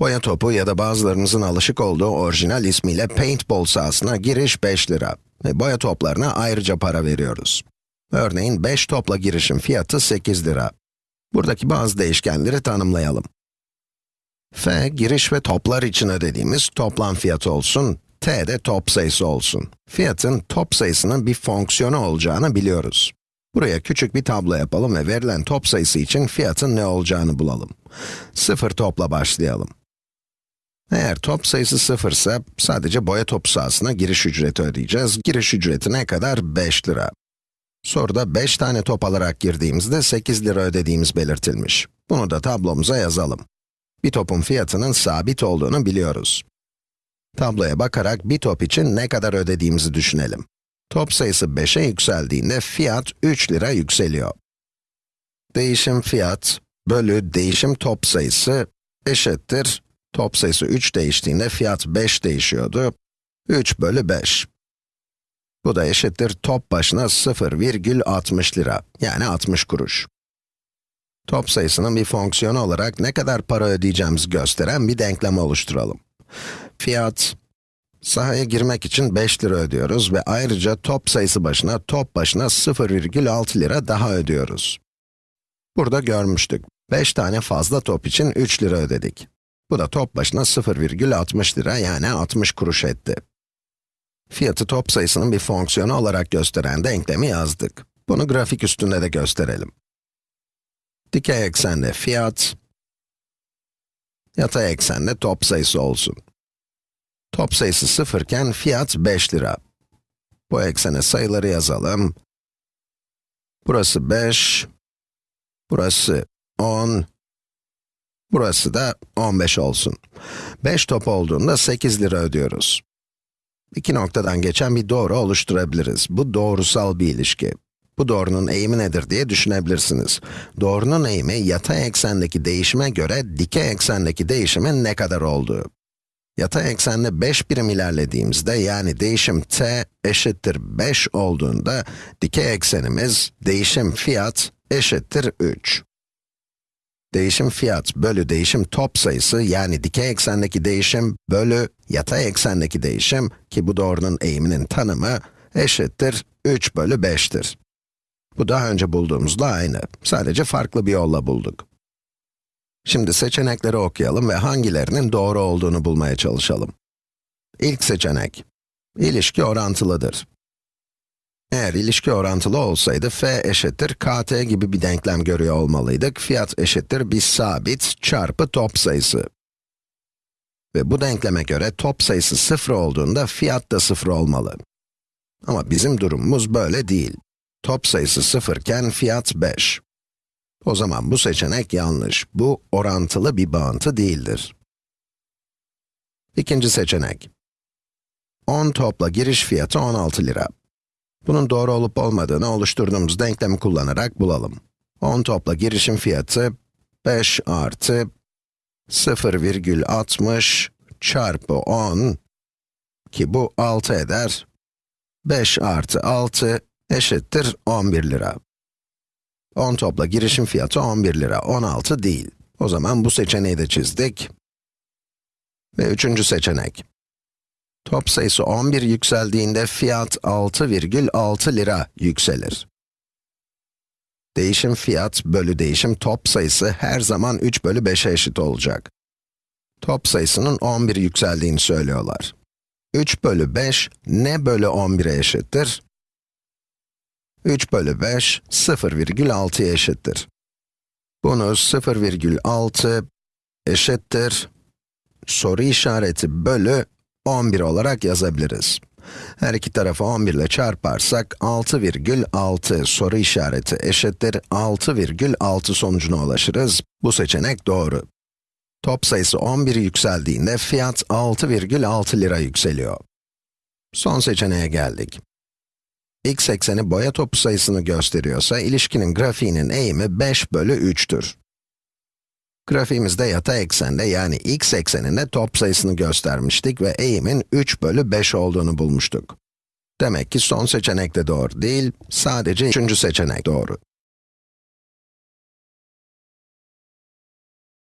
Boya topu ya da bazılarınızın alışık olduğu orijinal ismiyle paintball sahasına giriş 5 lira. Ve boya toplarına ayrıca para veriyoruz. Örneğin 5 topla girişin fiyatı 8 lira. Buradaki bazı değişkenleri tanımlayalım. F, giriş ve toplar için ödediğimiz toplam fiyat olsun, t de top sayısı olsun. Fiyatın top sayısının bir fonksiyonu olacağını biliyoruz. Buraya küçük bir tablo yapalım ve verilen top sayısı için fiyatın ne olacağını bulalım. Sıfır topla başlayalım. Eğer top sayısı sıfır ise sadece boya topu sahasına giriş ücreti ödeyeceğiz. Giriş ücreti ne kadar? 5 lira. Soruda 5 tane top alarak girdiğimizde 8 lira ödediğimiz belirtilmiş. Bunu da tablomuza yazalım. Bir topun fiyatının sabit olduğunu biliyoruz. Tabloya bakarak bir top için ne kadar ödediğimizi düşünelim. Top sayısı 5'e yükseldiğinde fiyat 3 lira yükseliyor. Değişim fiyat bölü değişim top sayısı eşittir. Top sayısı 3 değiştiğinde fiyat 5 değişiyordu. 3 bölü 5. Bu da eşittir top başına 0,60 lira, yani 60 kuruş. Top sayısının bir fonksiyonu olarak ne kadar para ödeyeceğimizi gösteren bir denklem oluşturalım. Fiyat, sahaya girmek için 5 lira ödüyoruz ve ayrıca top sayısı başına, top başına 0,6 lira daha ödüyoruz. Burada görmüştük. 5 tane fazla top için 3 lira ödedik. Bu da top başına 0,60 lira yani 60 kuruş etti. Fiyatı top sayısının bir fonksiyonu olarak gösteren denklemi yazdık. Bunu grafik üstünde de gösterelim. Dikey eksende fiyat, yatay eksende top sayısı olsun. Top sayısı 0 iken fiyat 5 lira. Bu eksene sayıları yazalım. Burası 5, burası 10, burası da 15 olsun. 5 top olduğunda 8 lira ödüyoruz. İki noktadan geçen bir doğru oluşturabiliriz. Bu doğrusal bir ilişki. Bu doğrunun eğimi nedir diye düşünebilirsiniz. Doğrunun eğimi yatay eksendeki değişime göre dikey eksendeki değişimin ne kadar olduğu. Yatay eksende 5 birim ilerlediğimizde yani değişim t eşittir 5 olduğunda dikey eksenimiz değişim fiyat eşittir 3. Değişim fiyat bölü değişim top sayısı yani dikey eksendeki değişim bölü yatay eksendeki değişim ki bu doğrunun eğiminin tanımı eşittir 3 bölü 5'tir. Bu daha önce bulduğumuzla aynı. Sadece farklı bir yolla bulduk. Şimdi seçenekleri okuyalım ve hangilerinin doğru olduğunu bulmaya çalışalım. İlk seçenek, ilişki orantılıdır. Eğer ilişki orantılı olsaydı, f eşittir kt gibi bir denklem görüyor olmalıydık. Fiyat eşittir bir sabit çarpı top sayısı. Ve bu denkleme göre top sayısı 0 olduğunda fiyat da 0 olmalı. Ama bizim durumumuz böyle değil. Top sayısı 0 iken fiyat 5. O zaman bu seçenek yanlış. Bu orantılı bir bağıntı değildir. İkinci seçenek. 10 topla giriş fiyatı 16 lira. Bunun doğru olup olmadığını oluşturduğumuz denklemi kullanarak bulalım. 10 topla girişim fiyatı 5 artı 0,60 çarpı 10 ki bu 6 eder. 5 artı 6 eşittir 11 lira. 10 topla girişim fiyatı 11 lira, 16 değil. O zaman bu seçeneği de çizdik. Ve üçüncü seçenek. Top sayısı 11 yükseldiğinde fiyat 6,6 lira yükselir. Değişim fiyat bölü değişim top sayısı her zaman 3 bölü 5'e eşit olacak. Top sayısının 11 yükseldiğini söylüyorlar. 3 bölü 5 ne bölü 11'e eşittir? 3 bölü 5, 0,6'ya eşittir. Bunu 0,6 eşittir, soru işareti bölü 11 olarak yazabiliriz. Her iki tarafı 11 ile çarparsak 6,6 soru işareti eşittir 6,6 sonucuna ulaşırız. Bu seçenek doğru. Top sayısı 11 yükseldiğinde fiyat 6,6 lira yükseliyor. Son seçeneğe geldik x ekseni boya topu sayısını gösteriyorsa, ilişkinin grafiğinin eğimi 5 bölü 3'tür. Grafiğimizde yatay eksende yani x ekseninde top sayısını göstermiştik ve eğimin 3 bölü 5 olduğunu bulmuştuk. Demek ki son seçenek de doğru değil, sadece üçüncü seçenek doğru.